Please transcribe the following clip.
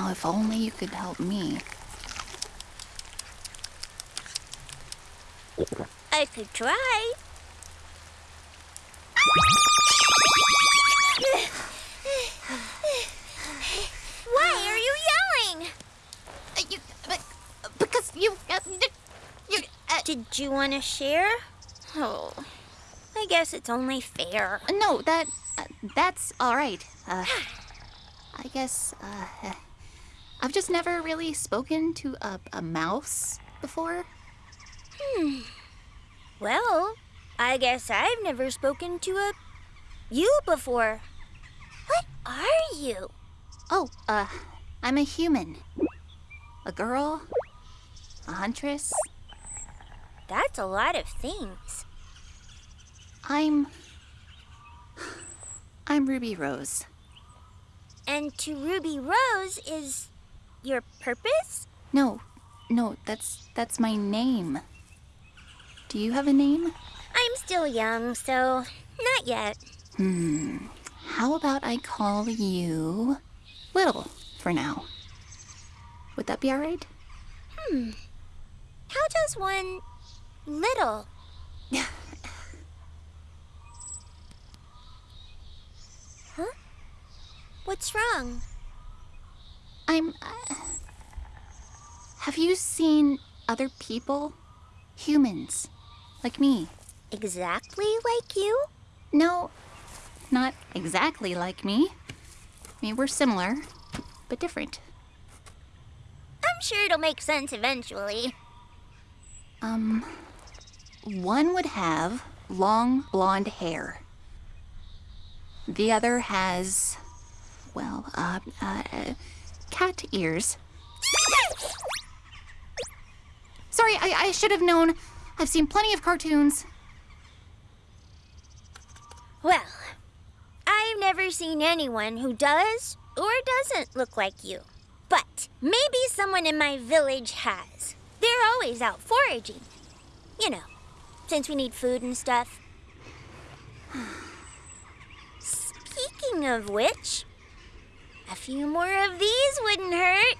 Now, if only you could help me. I could try. Why are you yelling? Uh, you, because you, uh, you. Uh, Did you want to share? Oh, I guess it's only fair. no, that, uh, that's all right. Uh, I guess. I've just never really spoken to a, a mouse before. Hmm. Well, I guess I've never spoken to a you before. What are you? Oh, uh, I'm a human. A girl. A huntress. That's a lot of things. I'm. I'm Ruby Rose. And to Ruby Rose is your purpose? No, no, that's that's my name. Do you have a name? I'm still young, so not yet. Hmm. How about I call you Little for now? Would that be all right? Hmm. How does one little? huh? What's wrong? I'm. Uh, have you seen other people? Humans. Like me. Exactly like you? No, not exactly like me. I mean, we're similar, but different. I'm sure it'll make sense eventually. Um, one would have long blonde hair. The other has, well, uh, uh, cat ears. Sorry, I, I should have known. I've seen plenty of cartoons. Well, I've never seen anyone who does or doesn't look like you. But maybe someone in my village has. They're always out foraging. You know, since we need food and stuff. Speaking of which, a few more of these wouldn't hurt.